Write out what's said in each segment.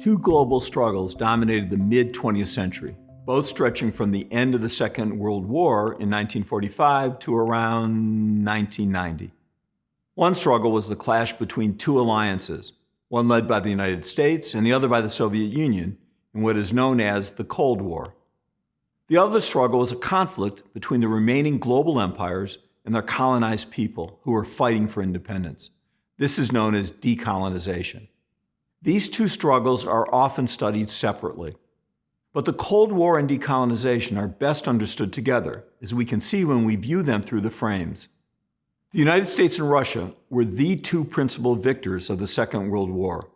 Two global struggles dominated the mid 20th century, both stretching from the end of the Second World War in 1945 to around 1990. One struggle was the clash between two alliances, one led by the United States and the other by the Soviet Union, in what is known as the Cold War. The other struggle was a conflict between the remaining global empires and their colonized people who were fighting for independence. This is known as decolonization. These two struggles are often studied separately. But the Cold War and decolonization are best understood together, as we can see when we view them through the frames. The United States and Russia were the two principal victors of the Second World War.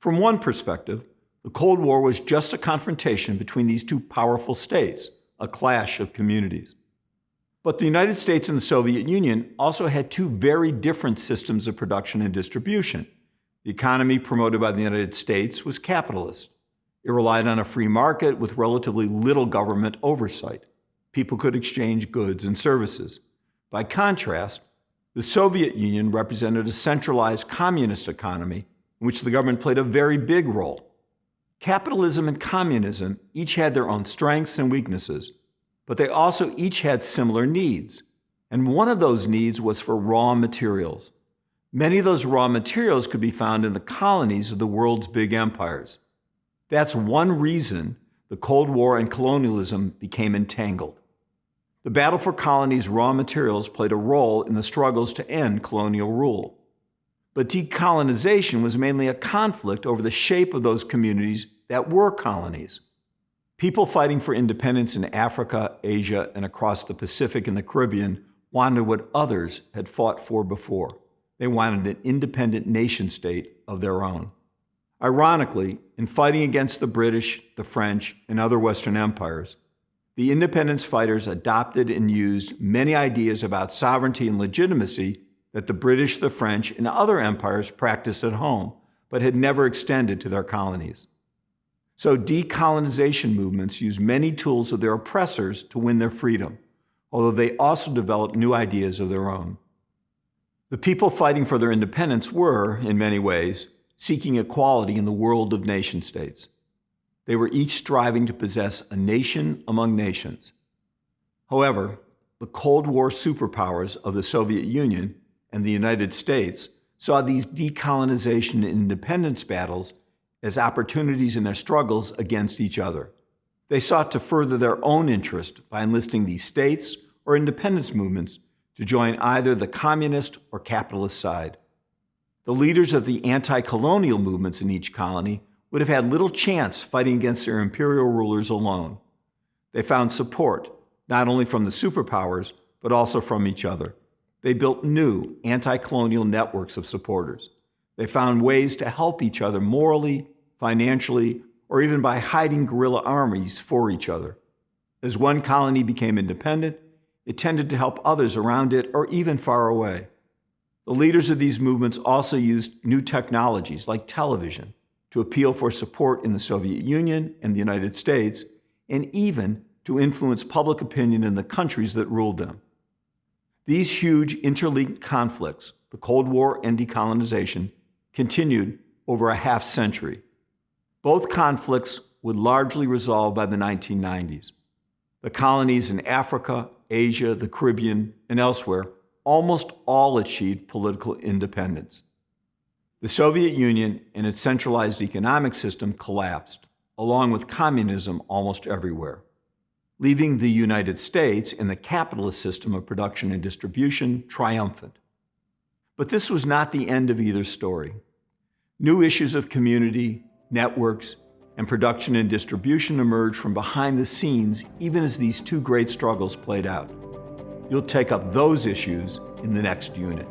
From one perspective, the Cold War was just a confrontation between these two powerful states, a clash of communities. But the United States and the Soviet Union also had two very different systems of production and distribution. The economy promoted by the United States was capitalist. It relied on a free market with relatively little government oversight. People could exchange goods and services. By contrast, the Soviet Union represented a centralized communist economy in which the government played a very big role. Capitalism and communism each had their own strengths and weaknesses, but they also each had similar needs. And one of those needs was for raw materials. Many of those raw materials could be found in the colonies of the world's big empires. That's one reason the Cold War and colonialism became entangled. The battle for colonies' raw materials played a role in the struggles to end colonial rule. But decolonization was mainly a conflict over the shape of those communities that were colonies. People fighting for independence in Africa, Asia, and across the Pacific and the Caribbean wanted what others had fought for before. They wanted an independent nation state of their own. Ironically, in fighting against the British, the French, and other Western empires, the independence fighters adopted and used many ideas about sovereignty and legitimacy that the British, the French, and other empires practiced at home, but had never extended to their colonies. So decolonization movements used many tools of their oppressors to win their freedom, although they also developed new ideas of their own. The people fighting for their independence were, in many ways, seeking equality in the world of nation states. They were each striving to possess a nation among nations. However, the Cold War superpowers of the Soviet Union and the United States saw these decolonization and independence battles as opportunities in their struggles against each other. They sought to further their own interest by enlisting these states or independence movements to join either the communist or capitalist side. The leaders of the anti-colonial movements in each colony would have had little chance fighting against their imperial rulers alone. They found support, not only from the superpowers, but also from each other. They built new anti-colonial networks of supporters. They found ways to help each other morally, financially, or even by hiding guerrilla armies for each other. As one colony became independent, it tended to help others around it or even far away. The leaders of these movements also used new technologies like television to appeal for support in the Soviet Union and the United States, and even to influence public opinion in the countries that ruled them. These huge interlinked conflicts, the Cold War and decolonization, continued over a half century. Both conflicts would largely resolve by the 1990s. The colonies in Africa, Asia, the Caribbean, and elsewhere almost all achieved political independence. The Soviet Union and its centralized economic system collapsed, along with communism almost everywhere, leaving the United States and the capitalist system of production and distribution triumphant. But this was not the end of either story. New issues of community, networks, and production and distribution emerged from behind the scenes even as these two great struggles played out. You'll take up those issues in the next unit.